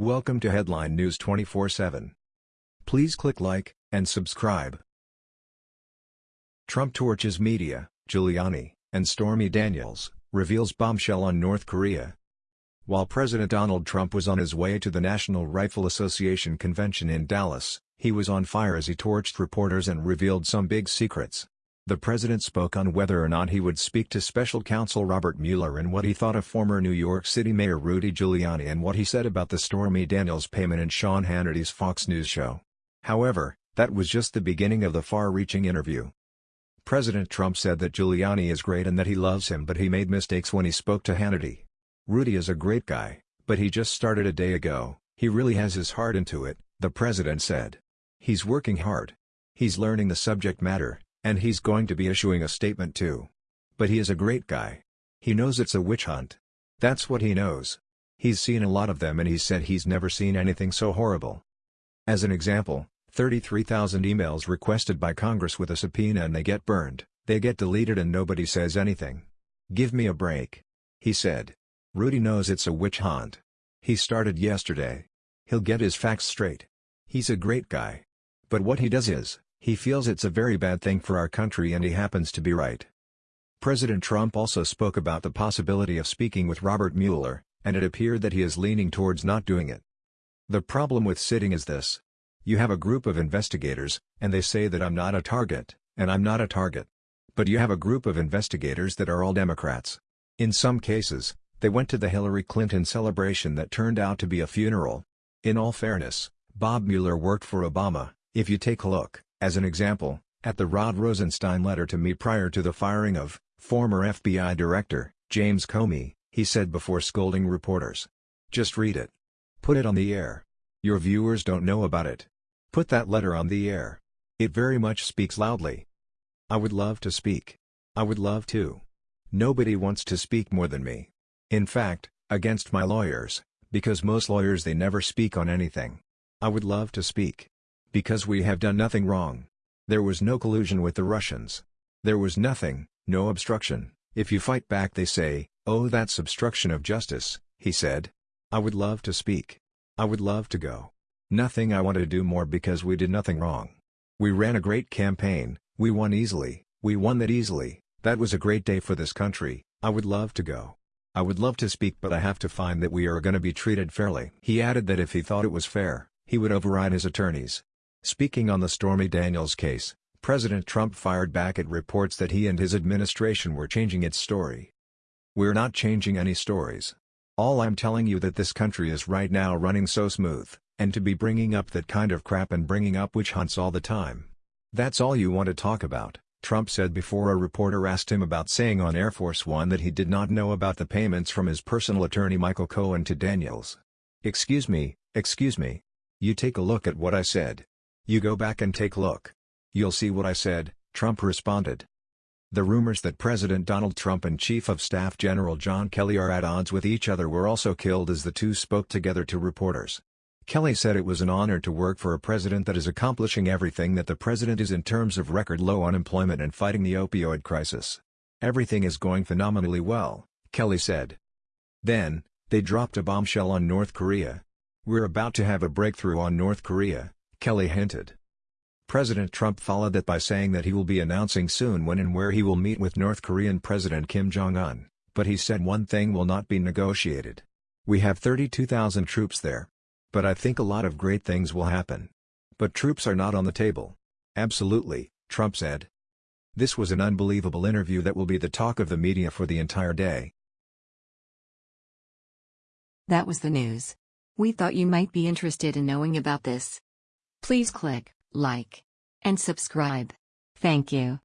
Welcome to Headline News 24/7. Please click like and subscribe. Trump torches media, Giuliani, and Stormy Daniels, reveals bombshell on North Korea. While President Donald Trump was on his way to the National Rifle Association convention in Dallas, he was on fire as he torched reporters and revealed some big secrets. The president spoke on whether or not he would speak to special counsel Robert Mueller and what he thought of former New York City Mayor Rudy Giuliani and what he said about the Stormy Daniels payment in Sean Hannity's Fox News show. However, that was just the beginning of the far-reaching interview. President Trump said that Giuliani is great and that he loves him but he made mistakes when he spoke to Hannity. Rudy is a great guy, but he just started a day ago, he really has his heart into it, the president said. He's working hard. He's learning the subject matter, and he's going to be issuing a statement too. But he is a great guy. He knows it's a witch hunt. That's what he knows. He's seen a lot of them and he said he's never seen anything so horrible. As an example, 33,000 emails requested by Congress with a subpoena and they get burned, they get deleted and nobody says anything. Give me a break. He said. Rudy knows it's a witch hunt. He started yesterday. He'll get his facts straight. He's a great guy. But what he does is, he feels it's a very bad thing for our country and he happens to be right. President Trump also spoke about the possibility of speaking with Robert Mueller, and it appeared that he is leaning towards not doing it. The problem with sitting is this. You have a group of investigators, and they say that I'm not a target, and I'm not a target. But you have a group of investigators that are all Democrats. In some cases, they went to the Hillary Clinton celebration that turned out to be a funeral. In all fairness, Bob Mueller worked for Obama, if you take a look. As an example, at the Rod Rosenstein letter to me prior to the firing of former FBI Director James Comey, he said before scolding reporters. Just read it. Put it on the air. Your viewers don't know about it. Put that letter on the air. It very much speaks loudly. I would love to speak. I would love to. Nobody wants to speak more than me. In fact, against my lawyers, because most lawyers they never speak on anything. I would love to speak. Because we have done nothing wrong. There was no collusion with the Russians. There was nothing, no obstruction. If you fight back they say, oh that's obstruction of justice, he said. I would love to speak. I would love to go. Nothing I want to do more because we did nothing wrong. We ran a great campaign, we won easily, we won that easily, that was a great day for this country, I would love to go. I would love to speak but I have to find that we are going to be treated fairly. He added that if he thought it was fair, he would override his attorneys. Speaking on the Stormy Daniels case, President Trump fired back at reports that he and his administration were changing its story. We're not changing any stories. All I'm telling you that this country is right now running so smooth, and to be bringing up that kind of crap and bringing up witch hunts all the time. That's all you want to talk about, Trump said before a reporter asked him about saying on Air Force One that he did not know about the payments from his personal attorney Michael Cohen to Daniels. Excuse me, excuse me. You take a look at what I said. You go back and take a look. You'll see what I said, Trump responded. The rumors that President Donald Trump and Chief of Staff General John Kelly are at odds with each other were also killed as the two spoke together to reporters. Kelly said it was an honor to work for a president that is accomplishing everything that the president is in terms of record low unemployment and fighting the opioid crisis. Everything is going phenomenally well, Kelly said. Then, they dropped a bombshell on North Korea. We're about to have a breakthrough on North Korea, Kelly hinted. President Trump followed that by saying that he will be announcing soon when and where he will meet with North Korean President Kim Jong-un, but he said one thing will not be negotiated. We have 32,000 troops there. But I think a lot of great things will happen. But troops are not on the table. Absolutely, Trump said. This was an unbelievable interview that will be the talk of the media for the entire day. That was the news. We thought you might be interested in knowing about this. Please click like and subscribe. Thank you.